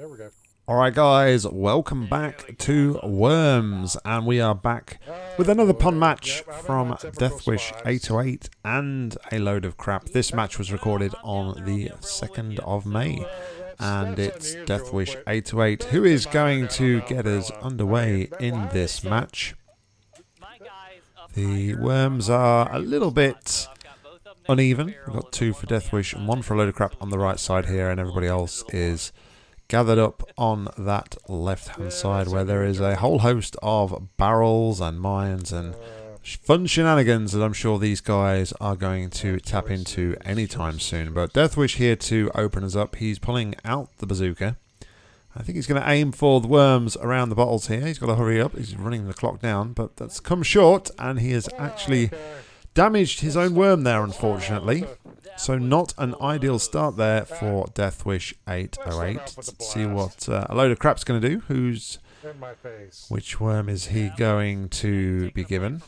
There we go. Alright guys, welcome back to Worms, and we are back with another pond match from Deathwish 808 and a load of crap. This match was recorded on the 2nd of May, and it's Deathwish 808 who is going to get us underway in this match. The Worms are a little bit uneven. We've got two for Deathwish and one for a load of crap on the right side here, and everybody else is gathered up on that left hand side where there is a whole host of barrels and mines and fun shenanigans that I'm sure these guys are going to tap into anytime soon. But Deathwish here to open us up. He's pulling out the bazooka. I think he's going to aim for the worms around the bottles here. He's got to hurry up. He's running the clock down, but that's come short, and he has actually damaged his own worm there, unfortunately. So not an ideal start there for Deathwish 808. Let's see what uh, a load of crap's going to do. Who's which worm is he going to be given?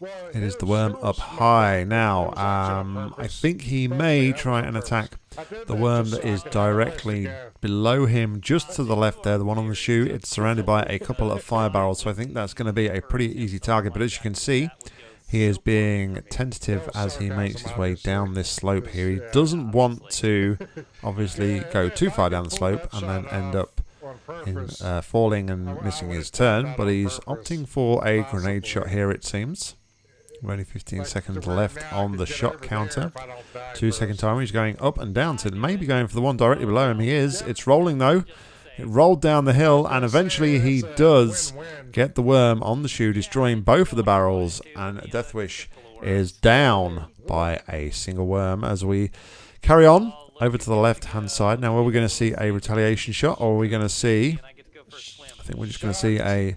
It is the worm up high. Now, um, I think he may try and attack the worm that is directly below him, just to the left there, the one on the shoe. It's surrounded by a couple of fire barrels, so I think that's going to be a pretty easy target. But as you can see, he is being tentative as he makes his way down this slope here. He doesn't want to, obviously, go too far down the slope and then end up in, uh, falling and missing his turn. But he's opting for a grenade shot here, it seems. We're only 15 seconds left on the shot counter. Two second timer. He's going up and down to maybe going for the one directly below him. He is. It's rolling though. It rolled down the hill and eventually he does get the worm on the shoe, destroying both of the barrels. And Deathwish is down by a single worm as we carry on over to the left hand side. Now, are we going to see a retaliation shot or are we going to see? I think we're just going to see a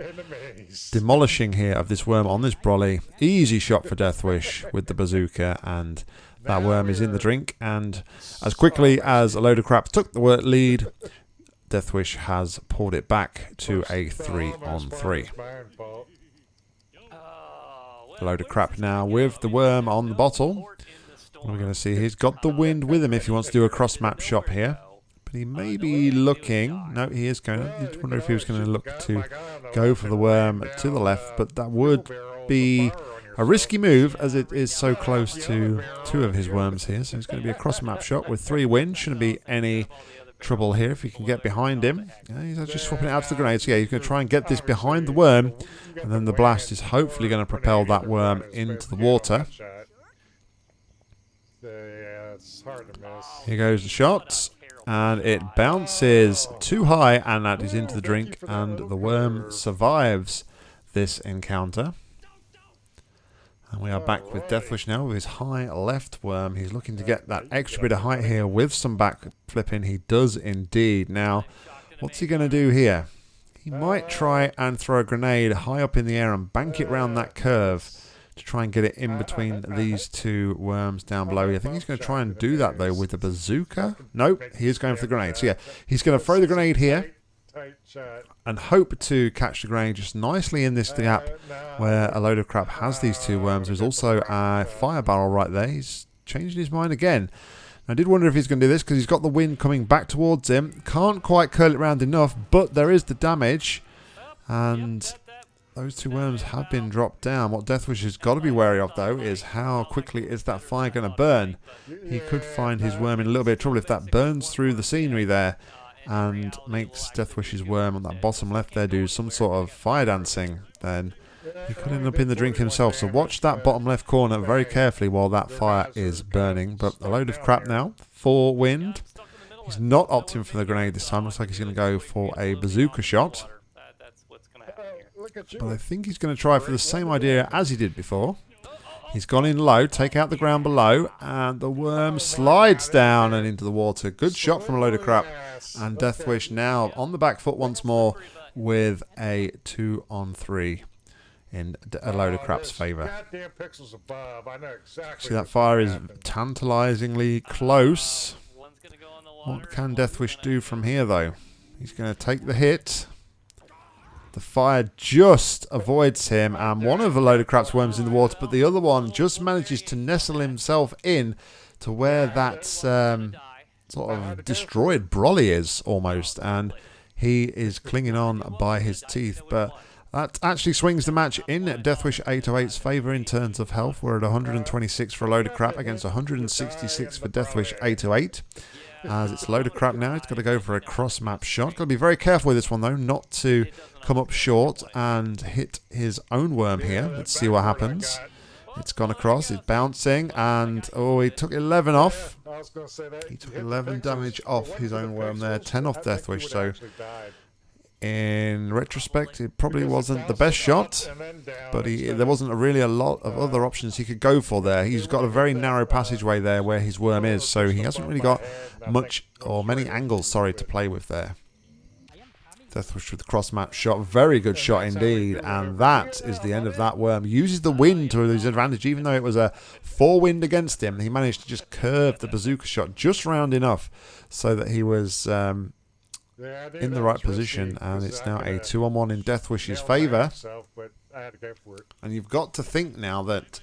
demolishing here of this worm on this brolly. Easy shot for Deathwish with the bazooka, and that worm is in the drink. And as quickly as a load of crap took the lead, Deathwish has pulled it back to a three on three. A load of crap now with the worm on the bottle. We're going to see he's got the wind with him if he wants to do a cross map shop here. But he may be looking. No, he is going. I wonder if he was going to look to go for the worm to the left, but that would be a risky move as it is so close to two of his worms here. So it's going to be a cross map shot with three wins. Shouldn't be any trouble here if he can get behind him. Yeah, he's actually swapping it out to the grenades. Yeah, he's going to try and get this behind the worm, and then the blast is hopefully going to propel that worm into the water. Here goes the shot. And it bounces too high, and that is into the drink, and the worm survives this encounter. And we are back with Deathwish now with his high left worm. He's looking to get that extra bit of height here with some back flipping. He does indeed. Now, what's he going to do here? He might try and throw a grenade high up in the air and bank it round that curve to try and get it in between these two worms down below. I think he's going to try and do that though with the bazooka. Nope, he is going for the grenade. So yeah, he's going to throw the grenade here. And hope to catch the grain just nicely in this uh, gap where a load of crap has these two worms. There's also a fire barrel right there. He's changing his mind again. I did wonder if he's going to do this because he's got the wind coming back towards him. Can't quite curl it round enough, but there is the damage. And those two worms have been dropped down. What Deathwish has got to be wary of, though, is how quickly is that fire going to burn. He could find his worm in a little bit of trouble if that burns through the scenery there and makes Deathwish's worm on that bottom left there do some sort of fire dancing. Then he could end up in the drink himself. So watch that bottom left corner very carefully while that fire is burning. But a load of crap now for wind. He's not opting for the grenade this time. Looks like he's going to go for a bazooka shot. Look at you. But I think he's going to try for the same idea as he did before. He's gone in low, take out the ground below, and the worm slides down and into the water. Good shot from a load of crap. And Deathwish now on the back foot once more with a two on three in a load of crap's exactly. See that fire is tantalisingly close. What can Deathwish do from here though? He's going to take the hit. The fire just avoids him, and one of the load of crap's worms in the water, but the other one just manages to nestle himself in to where that um, sort of destroyed Broly is almost, and he is clinging on by his teeth. But that actually swings the match in Deathwish 808's favour in terms of health. We're at 126 for a load of crap against 166 for Deathwish 808. As it's load of crap now, it's got to go for a cross map shot. Got to be very careful with this one though, not to come up short and hit his own worm here. Let's see what happens. It's gone across. It's bouncing, and oh, he took 11 off. He took 11 damage off his own worm there, 10 off Deathwish. So, in retrospect, it probably wasn't the best shot, but he, there wasn't really a lot of other options he could go for there. He's got a very narrow passageway there where his worm is, so he hasn't really got much or many angles, sorry, to play with there. Deathwish with the cross map shot. Very good shot indeed. And that is the end of that worm. Uses the wind to his advantage, even though it was a four wind against him. He managed to just curve the bazooka shot just round enough so that he was um, in the right position. And it's now a two on one in Deathwish's favour. And you've got to think now that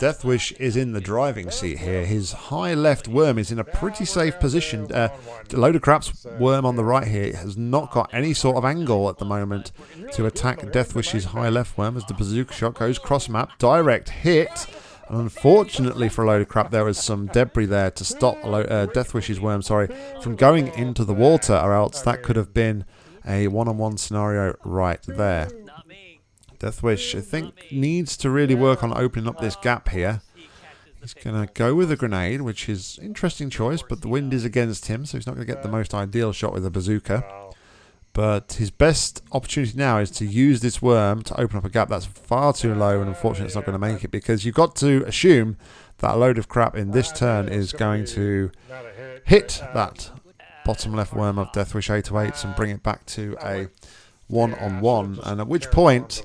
Deathwish is in the driving seat here. His high left worm is in a pretty safe position. Uh, load of crap's worm on the right here has not got any sort of angle at the moment to attack Deathwish's high left worm as the bazooka shot goes cross map. Direct hit. Unfortunately for a load of crap, there was some debris there to stop uh, Deathwish's worm, sorry, from going into the water, or else that could have been a one-on-one -on -one scenario right there. Deathwish, I think, needs to really work on opening up this gap here. He's going to go with a grenade, which is interesting choice, but the wind is against him, so he's not going to get the most ideal shot with a bazooka. But his best opportunity now is to use this worm to open up a gap that's far too low, and unfortunately it's not going to make it, because you've got to assume that a load of crap in this turn is going to hit that bottom left worm of Deathwish 808 and bring it back to a one-on-one, -on -one, and at which point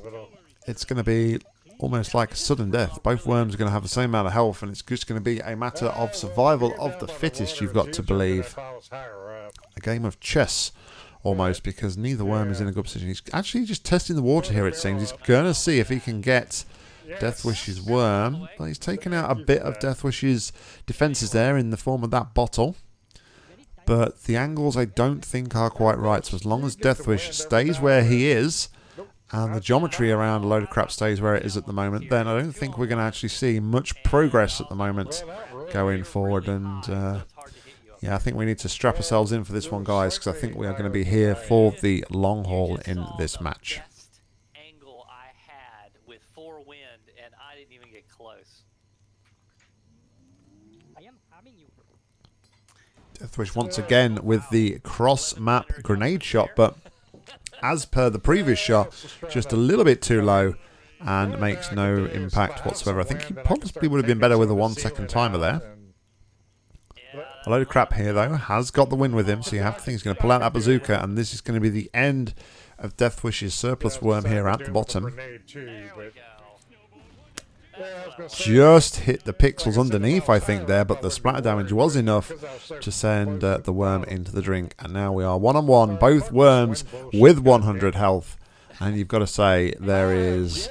it's going to be almost like a sudden death. Both worms are going to have the same amount of health, and it's just going to be a matter of survival of the fittest, you've got to believe. A game of chess, almost, because neither worm is in a good position. He's actually just testing the water here, it seems. He's going to see if he can get Deathwish's worm. But he's taken out a bit of Deathwish's defences there in the form of that bottle. But the angles I don't think are quite right. So as long as Deathwish stays where he is, and the geometry around a load of crap stays where it is at the moment, then I don't think we're going to actually see much progress at the moment going forward. And uh, yeah, I think we need to strap ourselves in for this one, guys, because I think we are going to be here for the long haul in this match. with four wind and i didn't even get close Deathwish once again with the cross map grenade shot, but as per the previous shot, just a little bit too low and makes no impact whatsoever. I think he possibly would have been better with a one second timer there. A load of crap here though, has got the win with him, so you have to think he's going to pull out that bazooka and this is going to be the end of Deathwish's surplus worm here at the bottom. Just hit the pixels underneath, I think, there, but the splatter damage was enough to send uh, the worm into the drink. And now we are one-on-one, -on -one, both worms with 100 health. And you've got to say, there is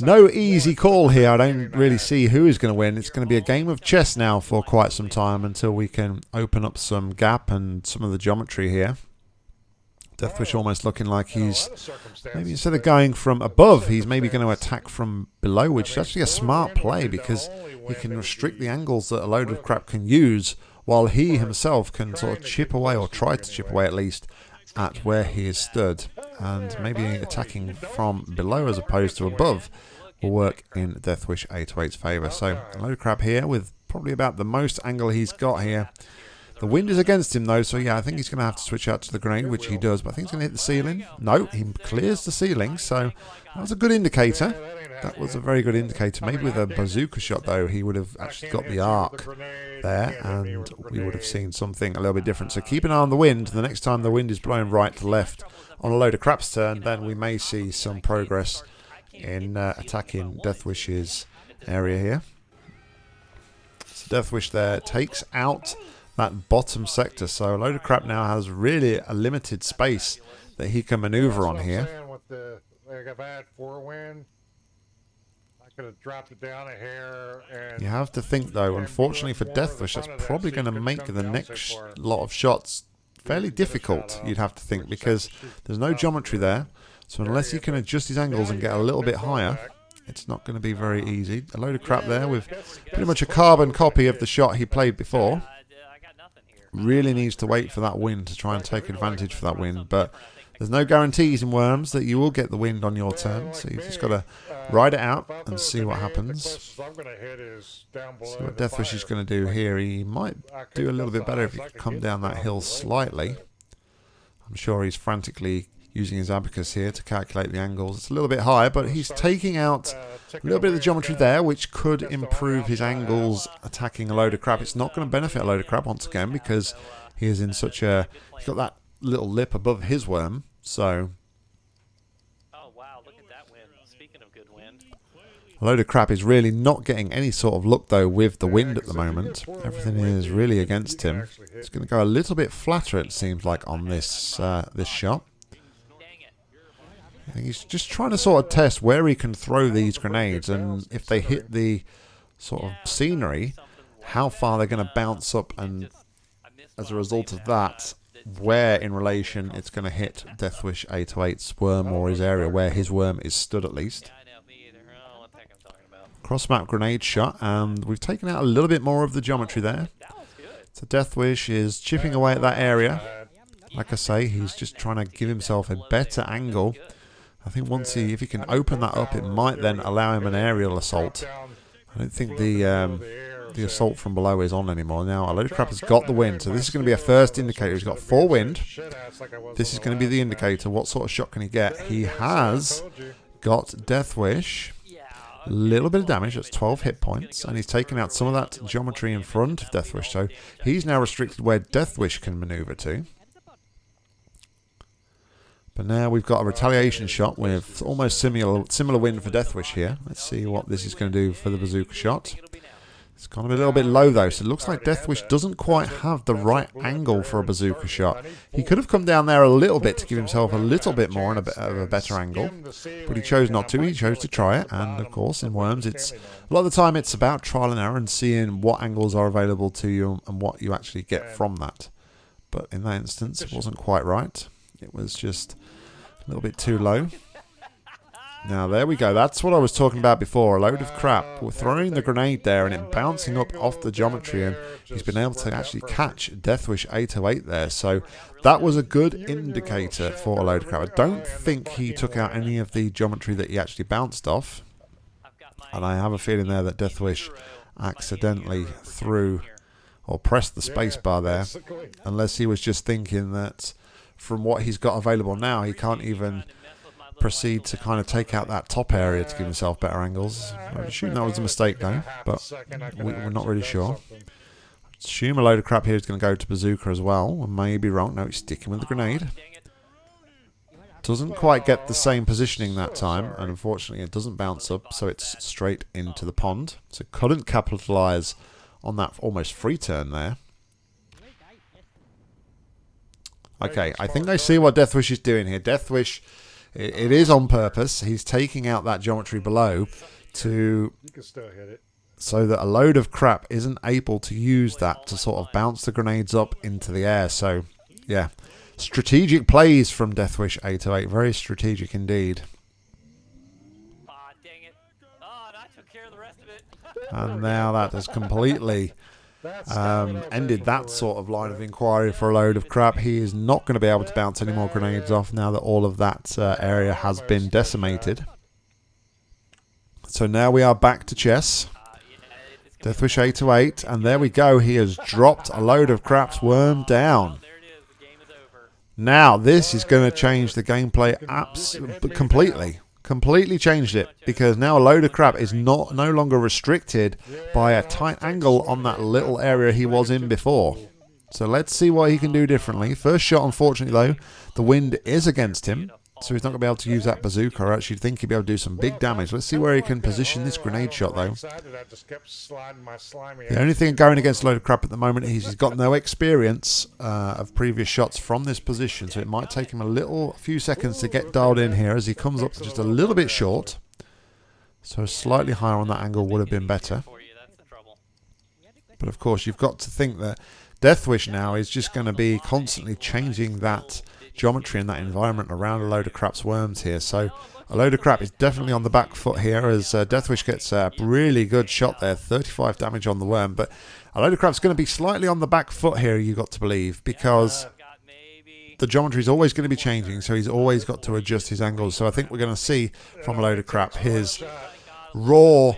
no easy call here. I don't really see who is going to win. It's going to be a game of chess now for quite some time until we can open up some gap and some of the geometry here. Deathwish almost looking like he's maybe instead of going from above, he's maybe going to attack from below, which is actually a smart play because he can restrict the angles that a load of crap can use, while he himself can sort of chip away or try to chip away at least at where he is stood, and maybe attacking from below as opposed to above will work in Deathwish 808's favour. So low crab here with probably about the most angle he's got here. The wind is against him, though, so yeah, I think he's going to have to switch out to the grenade, which he does. But I think he's going to hit the ceiling. No, he clears the ceiling, so that was a good indicator. That was a very good indicator. Maybe with a bazooka shot, though, he would have actually got the arc there, and we would have seen something a little bit different. So keep an eye on the wind. The next time the wind is blowing right to left on a load of crap's turn, then we may see some progress in uh, attacking Deathwish's area here. So Deathwish there takes out that bottom sector. So a load of crap now has really a limited space that he can maneuver on here. going to drop it down a hair. And you have to think, though, unfortunately for Deathwish, that's probably going to make the next lot of shots fairly difficult, you'd have to think, because there's no geometry there. So unless he can adjust his angles and get a little bit higher, it's not going to be very easy. A load of crap there with pretty much a carbon copy of the shot he played before. Really needs to wait for that wind to try and take advantage for that wind, but there's no guarantees in Worms that you will get the wind on your turn, so you've just got to ride it out and see what happens. See what Deathwish is going to do here. He might do a little bit better if he could come down that hill slightly. I'm sure he's frantically using his abacus here to calculate the angles. It's a little bit higher, but he's taking out a little bit of the geometry there, which could improve his angles attacking a load of crap. It's not going to benefit a load of crap once again because he is in such a... He's got that little lip above his worm, so... Oh, wow, look at that wind. Speaking of good wind. A load of crap is really not getting any sort of luck, though, with the wind at the moment. Everything is really against him. It's going to go a little bit flatter, it seems like, on this, uh, this shot. He's just trying to sort of test where he can throw these grenades and if they hit the sort of scenery, how far they're going to bounce up and as a result of that, where in relation it's going to hit Deathwish 808's worm or his area where his worm is stood at least. Cross map grenade shot and we've taken out a little bit more of the geometry there. So Deathwish is chipping away at that area. Like I say, he's just trying to give himself a better angle I think once he, if he can open that up, it might then allow him an aerial assault. I don't think the um, the assault from below is on anymore. Now, a load of crap has got the wind, so this is going to be a first indicator. He's got four wind. This is going to be the indicator. What sort of shot can he get? He has got Deathwish. A little bit of damage, that's 12 hit points, and he's taken out some of that geometry in front of Deathwish, so he's now restricted where Deathwish can maneuver to. But now we've got a retaliation shot with almost similar similar wind for Deathwish here. Let's see what this is going to do for the bazooka shot. It's gone a little bit low though, so it looks like Deathwish doesn't quite have the right angle for a bazooka shot. He could have come down there a little bit to give himself a little bit more and a bit of a better angle, but he chose not to. He chose to try it, and of course in Worms, it's a lot of the time it's about trial and error and seeing what angles are available to you and what you actually get from that. But in that instance, it wasn't quite right. It was just a little bit too low. Now, there we go. That's what I was talking about before. A load of crap. We're throwing the grenade there and it bouncing up off the geometry and he's been able to actually catch Deathwish 808 there. So that was a good indicator for a load of crap. I don't think he took out any of the geometry that he actually bounced off. And I have a feeling there that Deathwish accidentally threw or pressed the spacebar there. Unless he was just thinking that from what he's got available now, he can't even proceed to kind of take out that top area to give himself better angles. I assume that was a mistake though, but we, are not really sure. Assume a load of crap here is going to go to Bazooka as well. I may be wrong. No, he's sticking with the grenade. Doesn't quite get the same positioning that time, and unfortunately it doesn't bounce up, so it's straight into the pond. So couldn't capitalise on that almost free turn there. Okay, I think I see what Deathwish is doing here. Deathwish, it, it is on purpose. He's taking out that geometry below to so that a load of crap isn't able to use that to sort of bounce the grenades up into the air. So, yeah, strategic plays from Deathwish 808. Very strategic indeed. And now that has completely um, ended that sort of line of inquiry for a load of crap. He is not going to be able to bounce any more grenades off now that all of that uh, area has been decimated. So now we are back to chess. Deathwish 808, and there we go. He has dropped a load of crap's worm down. Now, this is going to change the gameplay abs completely completely changed it because now a load of crap is not no longer restricted by a tight angle on that little area he was in before. So let's see what he can do differently. First shot, unfortunately, though, the wind is against him. So he's not going to be able to use that bazooka. I actually think he'll be able to do some big damage. Let's see where he can position this grenade shot, though. The only thing going against a load of crap at the moment is he's got no experience uh, of previous shots from this position. So it might take him a little, a few seconds to get dialed in here as he comes up just a little bit short. So slightly higher on that angle would have been better. But of course, you've got to think that Deathwish now is just going to be constantly changing that geometry in that environment around a load of crap's worms here. So a load of crap is definitely on the back foot here as uh, Deathwish gets a really good shot there, 35 damage on the worm. But a load of crap's going to be slightly on the back foot here, you got to believe, because the geometry is always going to be changing, so he's always got to adjust his angles. So I think we're going to see from a load of crap his raw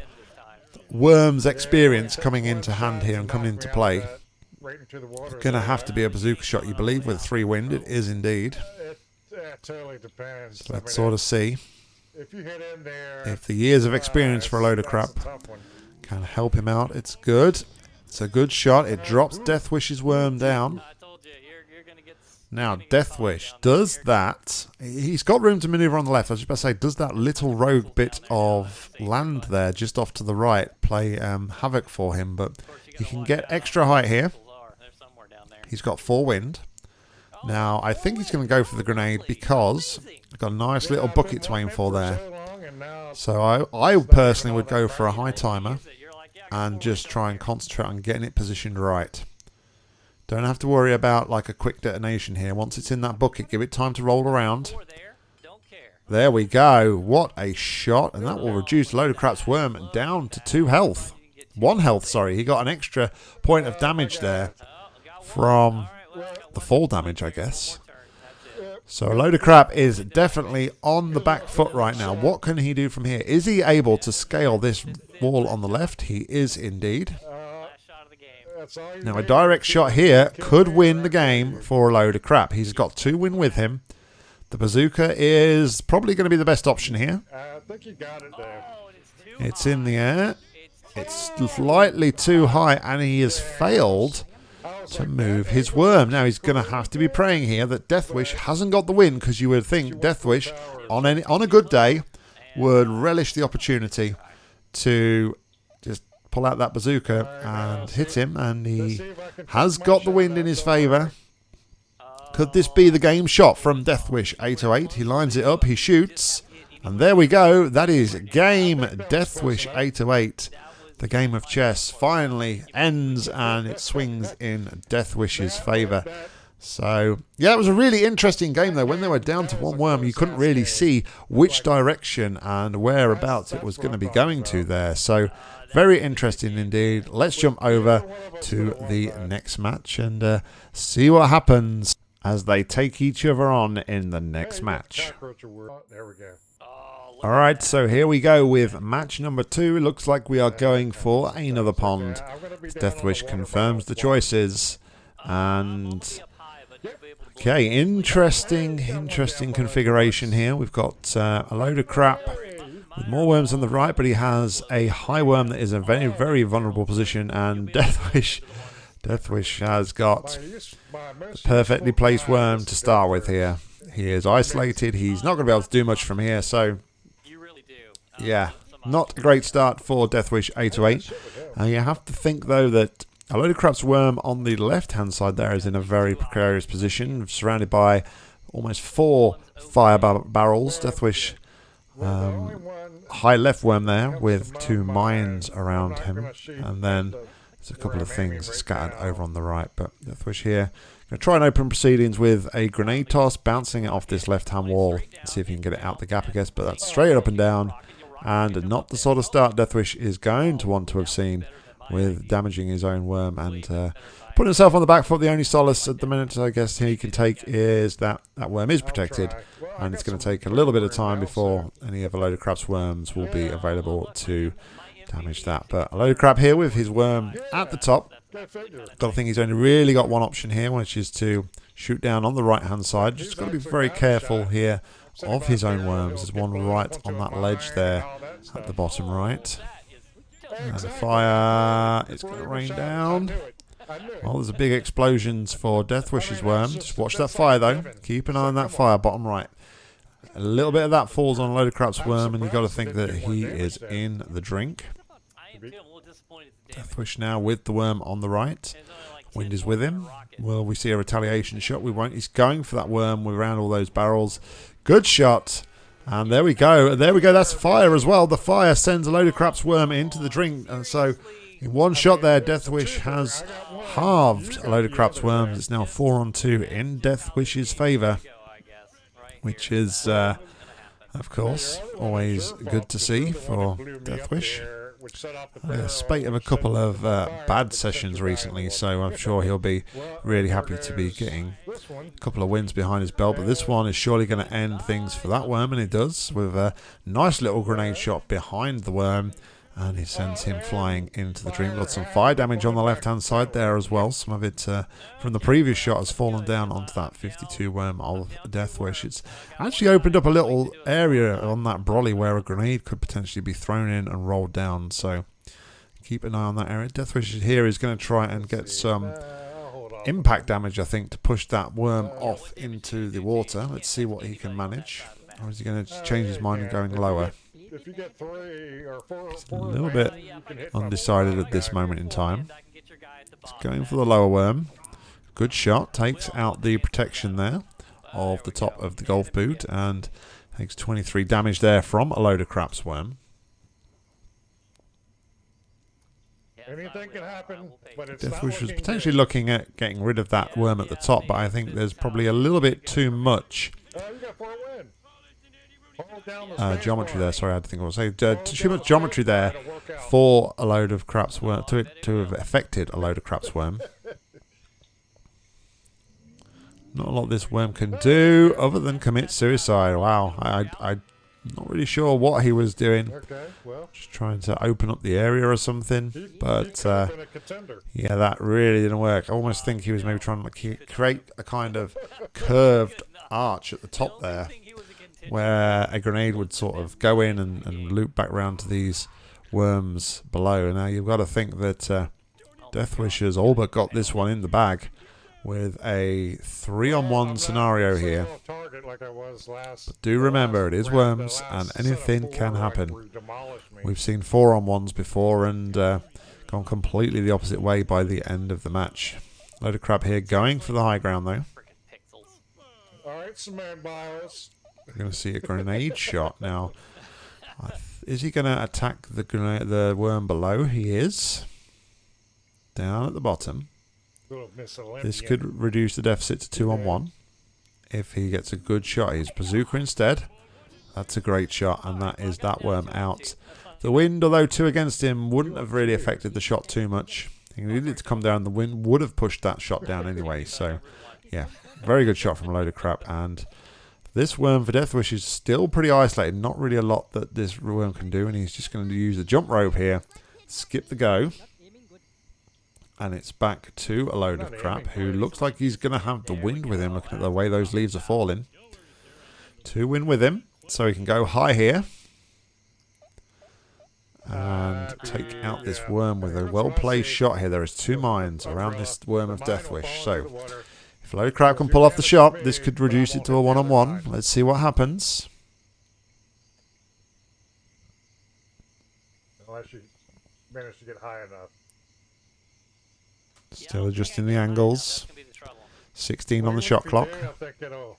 worms experience coming into hand here and coming into play. Right into the water. Going to have to be a bazooka shot, you believe, with three wind. It is indeed. It, it totally depends. I Let's mean, sort of see If you hit in there. if the years of uh, experience for a load of crap a tough one. can help him out. It's good. It's a good shot. It drops Deathwish's worm down. I told you, you're, you're gonna get. Now, you're gonna get caught Deathwish down does that. He's got room to maneuver on the left. I was just about to say, does that little rogue bit of land there just off to the right play um, havoc for him? But he can get extra height here. Are. They're somewhere down there. He's got four wind. Now, I think he's going to go for the grenade because I've got a nice little bucket to aim for there. so I, I personally would go for a high timer and just try and concentrate on getting it positioned right. Don't have to worry about like a quick detonation here. Once it's in that bucket, give it time to roll around. There. We go. What a shot. And that will reduce Load of Crap's worm down to two health. One health, sorry. He got an extra point of damage there. From the fall damage, I guess. So a load of crap is definitely on the back foot right now. What can he do from here? Is he able to scale this wall on the left? He is indeed. Now a direct shot here could win the game for a load of crap. He's got two win with him. The bazooka is probably going to be the best option here. It's in the air. It's slightly too high, and he has failed to move his worm. Now he's going to have to be praying here that Deathwish hasn't got the win, because you would think Deathwish, on any on a good day, would relish the opportunity to just pull out that bazooka and hit him, and he has got the wind in his favour. Could this be the game shot from Deathwish 808? He lines it up, he shoots, and there we go. That is game Deathwish 808. The game of chess finally ends and it swings in Deathwish's favour. So, yeah, it was a really interesting game though. When they were down to one worm, you couldn't really see which direction and whereabouts it was going to be going to there. So, very interesting indeed. Let's jump over to the next match and uh, see what happens as they take each other on in the next match. There we go. All right, so here we go with match number two. Looks like we are going for another pond. The Deathwish confirms the choices. And okay, interesting, interesting configuration here. We've got uh, a load of crap with more worms on the right, but he has a high worm that is a very, very vulnerable position. And Deathwish, Deathwish has got most perfectly placed worm to start with here. He is isolated. He's not going to be able to do much from here. So You really do. Uh, Yeah, not a great start for Deathwish 808. Uh, you have to think, though, that a load of crap's worm on the left-hand side there is in a very precarious position, surrounded by almost four fire bar- barrels. Deathwish, um, high left worm there with two mines around him, and then there's a couple of things scattered over on the right. But Deathwish here, going to try and open proceedings with a grenade toss, bouncing it off this left-hand wall, see if he can get it out the gap, I guess. But that's straight up and down and not the sort of start Deathwish is going to want to have seen with damaging his own worm and uh, putting himself on the back foot. The only solace at the minute, I guess, he can take is that that worm is protected, and it's going to take a little bit of time before any of a load of crap's worms will be available to damage that. But a load of crap here with his worm at the top. Got to think he's only really got one option here, which is to shoot down on the right hand side. Just got to be very careful here of his own worms. There's one right on that ledge there at the bottom right. And fire It's going to rain down. Well, there's a big explosions for Deathwish's worm. Just watch that fire though. Keep an eye on that fire, bottom right. A little bit of that falls on a load of crap's worm, and you've got to think that he is in the drink. Deathwish now with the worm on the right. Wind is with him. Will we see a retaliation shot? We won't. He's going for that worm around all those barrels. Good shot. And there we go. There we go. That's fire as well. The fire sends a load of craps worm into the drink. And so, in one shot there, Deathwish has halved a load of craps worms. It's now four on two in Deathwish's favour, which is, uh, of course, always good to see for Deathwish. A spate of a couple of uh, bad sessions recently, so I'm sure he'll be really happy to be getting a couple of wins behind his belt. But this one is surely going to end things for that worm, and it does with a nice little grenade shot behind the worm. And he sends him flying into the dream. Got some fire damage on the left hand side there as well. Some of it uh, from the previous shot has fallen down onto that 52 worm of Deathwish. It's actually opened up a little area on that brolly where a grenade could potentially be thrown in and rolled down. So keep an eye on that area. Deathwish here is going to try and get some impact damage, I think, to push that worm off into the water. Let's see what he can manage. Or is he going to change his mind and going lower? If you get three or four, a little bit undecided at this moment in time. I can get your guy at the He's going for the lower worm. Good shot. Takes out the protection there of the top of the golf boot and takes 23 damage there from a load of craps worm. Anything can happen, but it's Deathwish not was potentially good. looking at getting rid of that worm at the top, but I think there's probably a little bit too much uh, geometry there. Sorry, I had to think what I was saying. Uh, too much geometry there for a load of craps worm to to have affected a load of craps worm. Not a lot this worm can do other than commit suicide. Wow, I, I, I'm not really sure what he was doing. Just trying to open up the area or something. But uh, yeah, that really didn't work. I almost think he was maybe trying to create a kind of curved arch at the top there where a grenade would sort of go in and, and loop back round to these worms below. Now you've got to think that uh, Deathwish has all but got this one in the bag with a three-on-one scenario here. off target like I was last- Do remember, it is last round, the worms and anything can happen. where he demolished me. We've seen four on ones before and uh, gone completely the opposite way by the end of the match. Load of crap here going for the high ground though. Frickin' pixels. All right, cement bios. We're going to see a grenade shot now. Is he going to attack the grenade, the worm below? He is. Down at the bottom. Little Miss Olympian. This could reduce the deficit to two on one. If he gets a good shot, he's bazooka instead. That's a great shot, and that is that worm out. The wind, although two against him, wouldn't have really affected the shot too much. He needed to come down. The wind would have pushed that shot down anyway. So, yeah, very good shot from a load of crap. And this worm for Deathwish is still pretty isolated. Not really a lot that this worm can do, and he's just going to use the jump rope here. Skip the go. And it's back to a load of crap who looks like he's going to have the wind with him, looking at the way those leaves are falling. Two win with him, so he can go high here. And take out this worm with a well placed shot here. There is two mines around this worm of Deathwish. So if a load of crap can pull off the shot, this could reduce it to a one on one. Let's see what happens. Unless you manage to get high enough. Still adjusting the angles. That's gonna be the trouble. 16 on the shot clock. do, I think it'll.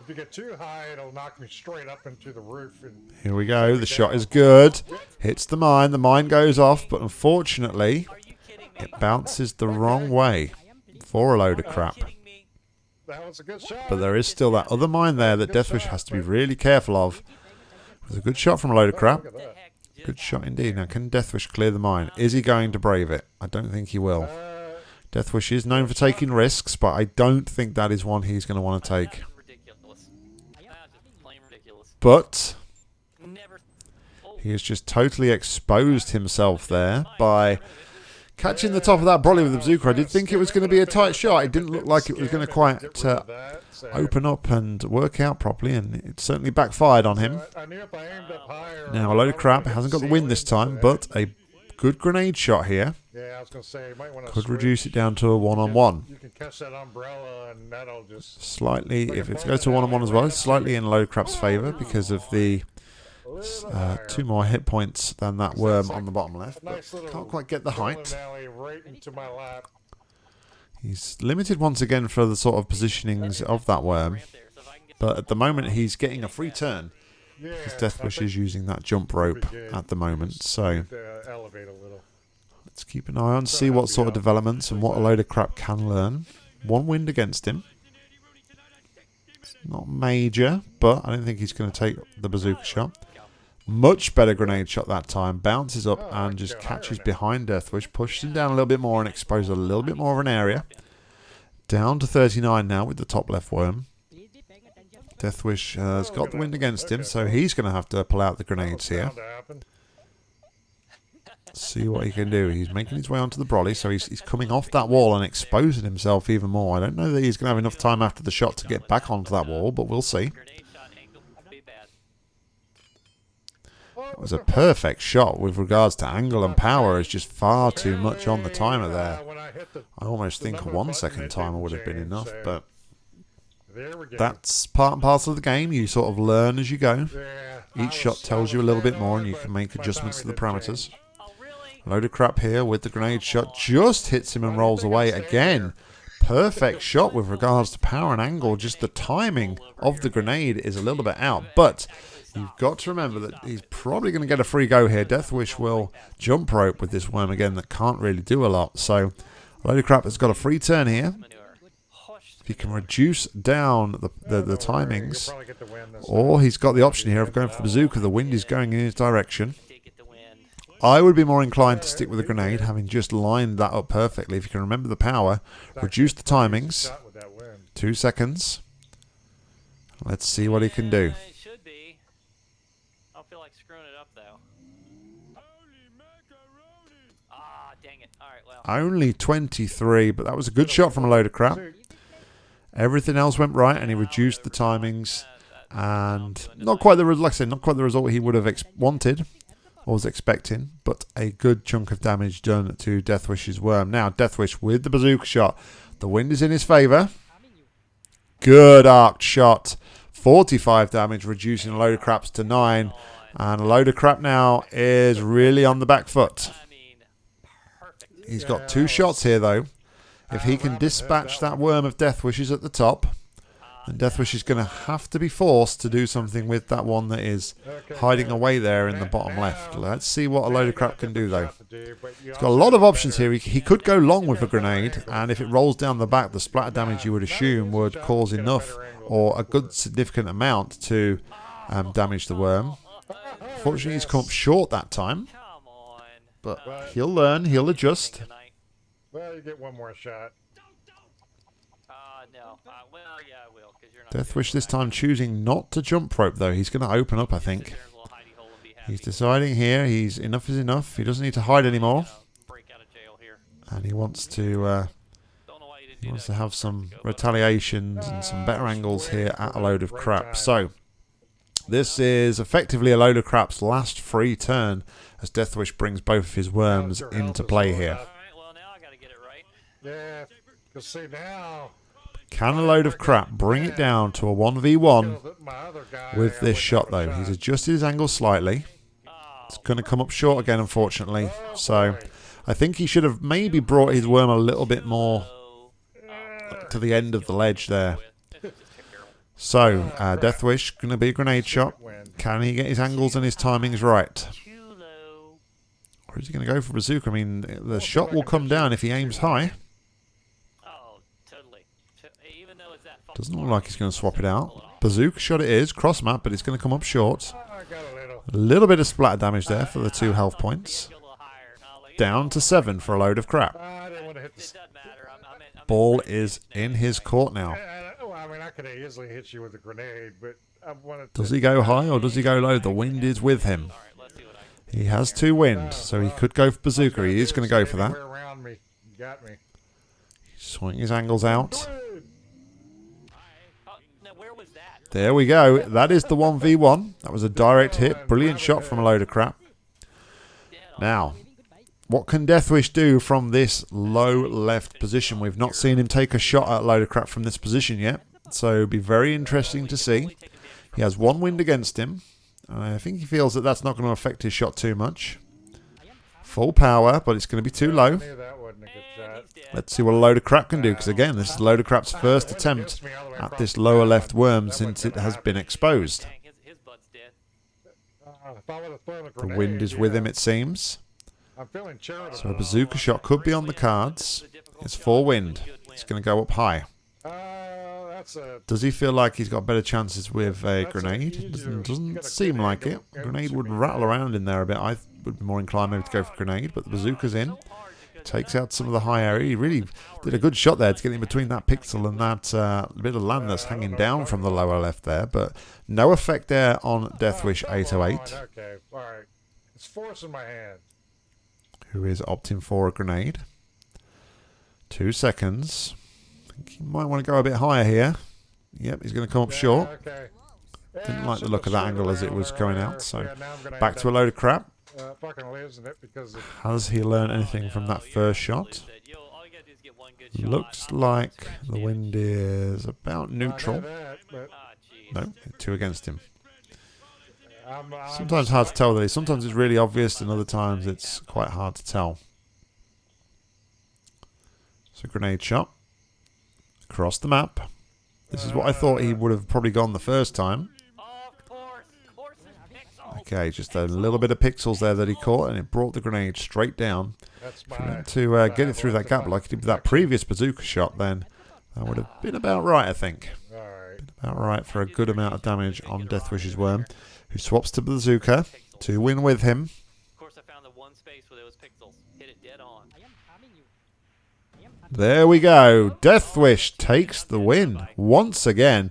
If you get too high, it'll knock me straight up into the roof. And Here we go. The shot is good. Hits the mine. The mine goes off, but unfortunately, Are you kidding me? it bounces the wrong way for a load of crap. But there is still that other mine there that Deathwish has to be really careful of. It was a good shot from a load of crap. Look at that. Heck, Good shot indeed. Now, can Deathwish clear the mine? Is he going to brave it? I don't think he will. Uh, Deathwish is known for taking risks, but I don't think that is one he's going to want to take. That's ridiculous. That's just plain ridiculous. But he has just totally exposed himself there by catching the top of that brolly with the bazooka. I did think it was going to be a tight shot. It didn't look like it was going to quite uh, open up and work out properly, and it certainly backfired on him. Now, a load of crap. Hasn't got the wind this time, but a good grenade shot here Yeah, I was say want to could reduce it down to a one-on-one. You can catch that umbrella, and that'll just Slightly, if it goes to one-on-one as well, slightly in low crap's favour because of the uh, two more hit points than that worm on the bottom left. But can't quite get the height. right into my lap. He's limited once again for the sort of positionings of that worm. right there, so if I can get But at the moment, he's getting a free turn Because Deathwish is using that jump rope at the moment. So to elevate a little. let's keep an eye on, see what sort of developments and what a load of crap can learn. One wind against him. It's not major, but I don't think he's going to take the bazooka shot. Much better grenade shot that time. Bounces up Oh, and just catches behind Deathwish. Pushes him down a little bit more and exposes a little bit more of an area. Down to 39 now with the top left worm. Deathwish uh, has got the wind against him, so he's going to have to pull out the grenades here. Bound to happen. See what he can do. He's making his way onto the brolly, so he's, he's coming off that wall and exposing himself even more. I don't know that he's going to have enough time after the shot to get back onto that wall, but we'll see. Grenade shot angle would be bad. It was a perfect shot with regards to angle and power. It's just far too much on the timer there. I almost think a one second timer would have been enough, but that's part and parcel of the game. You sort of learn as you go. Each shot tells you a little bit more, and you can make adjustments to the parameters. Load of crap here with the grenade shot. Just hits him and rolls away again. Perfect shot with regards to power and angle. Just the timing of the grenade is a little bit out. But you've got to remember that he's probably going to get a free go here. Deathwish will jump rope with this worm again that can't really do a lot. So Load of crap has got a free turn here. If he can reduce down the, the, the timings, or he's got the option here of going for the bazooka. The wind is going in his direction. Did get the win. I would be more inclined to stick with the grenade, having just lined that up perfectly. If you can remember the power, reduce the timings. Shot with that win. Two seconds. Let's see what he can do. Should be. I don't feel like screwing it up though. Ah, dang it. All right, well. Only 23, but that was a good shot from a load of crap. Everything else went right, and he reduced the timings. And not quite the, like I said, not quite the result he would have ex- wanted or was expecting, but a good chunk of damage done to Deathwish's worm. Now, Deathwish with the bazooka shot. The wind is in his favour. Good arced shot. 45 damage, reducing a load of craps to 9. And a load of crap now is really on the back foot. I. He's got two shots here, though. If he can dispatch that worm of Deathwish at the top, then Deathwish is going to have to be forced to do something with that one that is hiding away there in the bottom left. Let's see what a load of crap can do, though. He's got a lot of options here. He, he could go long with a grenade, and if it rolls down the back, the splatter damage you would assume would cause enough or a good significant amount to um, damage the worm. Fortunately, he's come up short that time, but he'll learn, he'll adjust. Well, you get one more shot. Uh, no. Uh, well, yeah, I will, because you're not. Deathwish this time choosing not to jump rope though. He's going to open up, I think. There's a little hidey hole and be happy. He's deciding here. He's enough is enough. He doesn't need to hide anymore, break out of jail here. and he wants to uh, Don't know why you didn't he wants to have some retaliations and some better angles here at a load of crap. So this is effectively a load of crap's last free turn as Deathwish brings both of his worms into play here. All right, well, now I got to get it right. Yeah, because see now. Can a load of crap bring it down to a 1v1 killed my other guy with this shot though? He's adjusted his angle slightly. It's going to come up short again, unfortunately. So. I think he should have maybe brought his worm a little bit more to the end of the ledge there. So, uh, Deathwish going to be a grenade shot. Can he get his angles and his timings right? Or is he going to go for bazooka? I mean, the shot will come down if he aims high. Oh, totally. To- Even though it's that fucking Doesn't look like he's going to swap it out. Bazooka shot it is, cross map, but it's going to come up short. A little. Bit of splatter damage there for the two health points. Go a little higher. No, like- Down to seven for a load of crap. I didn't want to hit It the. doesn't matter. I'm, I'm in, I'm in Ball is in his court now. I, oh, I mean, I could easily hit you with a grenade, but I wanted. Does he go high or does he go low? The wind is with him. All right, let's see what I can He has two wind, so he could go for bazooka. He is going to go for that. Anywhere around me, you got me. Swing his angles out. There we go. That is the 1v1. That was a direct hit. Brilliant shot from a load of crap. Now, what can Deathwish do from this low left position? We've not seen him take a shot at a load of crap from this position yet. So it'll be very interesting to see. He has one wind against him. I think he feels that that's not going to affect his shot too much. Full power, but it's going to be too low. Let's see what a load of crap can do, because again, this is a load of crap's first attempt at this lower left worm since it has been exposed. The wind is with him, it seems. So a bazooka shot could be on the cards. It's four wind. It's going to go up high. Does he feel like he's got better chances with a grenade? Doesn't, doesn't seem like it. Grenade would rattle around in there a bit. I would be more inclined maybe to go for grenade, but the bazooka's in. Takes out some of the high area. He really did a good shot there to get in between that pixel and that uh, bit of land that's hanging down from the lower left there. But no effect there on Deathwish Oh, 808, Okay, all right. It's force in my hand. who is opting for a grenade. Two seconds. I think he might want to go a bit higher here. Yep, he's going to come up Yeah, short. Okay. Didn't Yeah, like the look of that angle as it was going out, so Yeah, now I'm gonna Back to a load of crap. Uh, fucking losing it because of Has he learned anything from that first shot? Looks like the wind is about neutral. that, No, two against him. I'm, I'm Sometimes hard to tell. Really. Sometimes it's really obvious, and other times it's quite hard to tell. So grenade shot across the map. This is what I thought he would have probably gone the first time. Of course, course it's pixel. Okay, just a little bit of pixels there that he caught, and it brought the grenade straight down. That's my to uh, get it through that gap like he did with that previous bazooka shot, then that would have been about right, I think. All right. About right for a good amount of damage on Deathwish's worm, who swaps to bazooka to win with him. Of course, I found the one space where there pixels. Hit it dead on. There we go. Deathwish takes the win once again.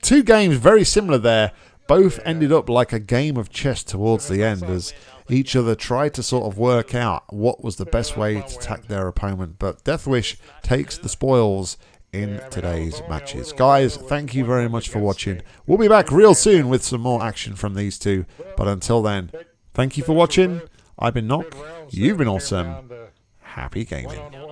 Two games very similar there. Both ended up like a game of chess towards the end as each other tried to sort of work out what was the best way to attack their opponent. But Deathwish takes the spoils in today's matches. Guys, thank you very much for watching. We'll be back real soon with some more action from these two. But until then, thank you for watching. I've been Knock. You've been awesome. Happy gaming.